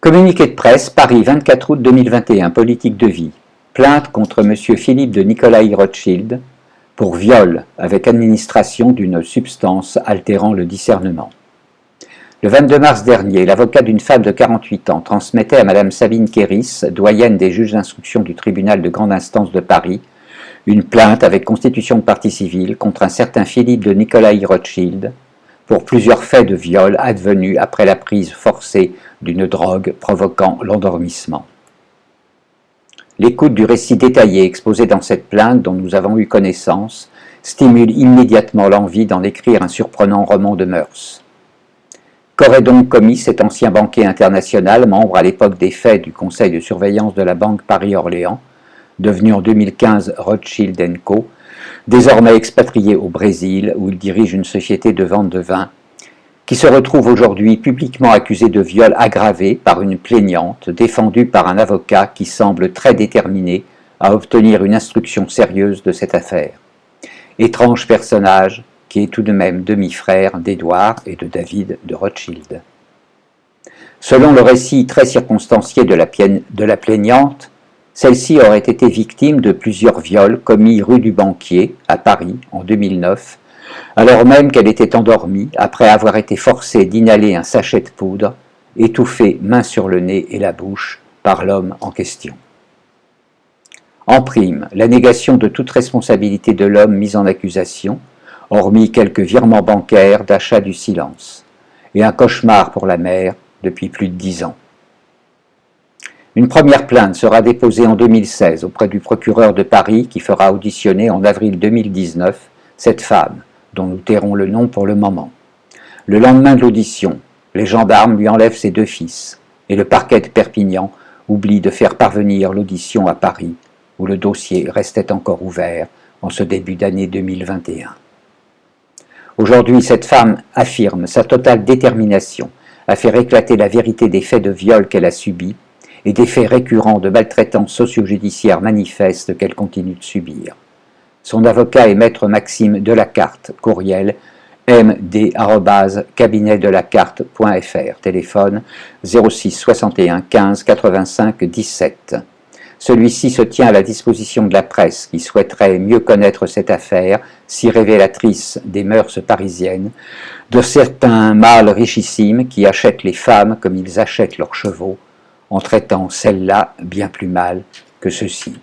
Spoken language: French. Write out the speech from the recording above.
Communiqué de presse, Paris, 24 août 2021, politique de vie. Plainte contre M. Philippe de Nicolai Rothschild pour viol avec administration d'une substance altérant le discernement. Le 22 mars dernier, l'avocat d'une femme de 48 ans transmettait à Mme Sabine Kéris, doyenne des juges d'instruction du tribunal de grande instance de Paris, une plainte avec constitution de partie civile contre un certain Philippe de Nicolai Rothschild, pour plusieurs faits de viol advenus après la prise forcée d'une drogue provoquant l'endormissement. L'écoute du récit détaillé exposé dans cette plainte dont nous avons eu connaissance stimule immédiatement l'envie d'en écrire un surprenant roman de mœurs. Qu'aurait donc commis cet ancien banquier international, membre à l'époque des faits du conseil de surveillance de la Banque Paris-Orléans, devenu en 2015 Rothschild Co., désormais expatrié au Brésil où il dirige une société de vente de vin, qui se retrouve aujourd'hui publiquement accusé de viol aggravé par une plaignante défendue par un avocat qui semble très déterminé à obtenir une instruction sérieuse de cette affaire. Étrange personnage qui est tout de même demi-frère d'Édouard et de David de Rothschild. Selon le récit très circonstancié de la, de la plaignante, celle-ci aurait été victime de plusieurs viols commis rue du Banquier, à Paris, en 2009, alors même qu'elle était endormie après avoir été forcée d'inhaler un sachet de poudre, étouffée main sur le nez et la bouche par l'homme en question. En prime, la négation de toute responsabilité de l'homme mis en accusation, hormis quelques virements bancaires d'achat du silence, et un cauchemar pour la mère depuis plus de dix ans. Une première plainte sera déposée en 2016 auprès du procureur de Paris qui fera auditionner en avril 2019 cette femme, dont nous tairons le nom pour le moment. Le lendemain de l'audition, les gendarmes lui enlèvent ses deux fils, et le parquet de Perpignan oublie de faire parvenir l'audition à Paris, où le dossier restait encore ouvert en ce début d'année 2021. Aujourd'hui, cette femme affirme sa totale détermination à faire éclater la vérité des faits de viol qu'elle a subis et des faits récurrents de maltraitance socio-judiciaire manifeste qu'elle continue de subir. Son avocat est maître Maxime Delacarte, courriel md.cabinetdelacarte.fr, téléphone 06 61 15 85 17. Celui-ci se tient à la disposition de la presse qui souhaiterait mieux connaître cette affaire, si révélatrice des mœurs parisiennes, de certains mâles richissimes qui achètent les femmes comme ils achètent leurs chevaux, en traitant celle-là bien plus mal que ceux-ci.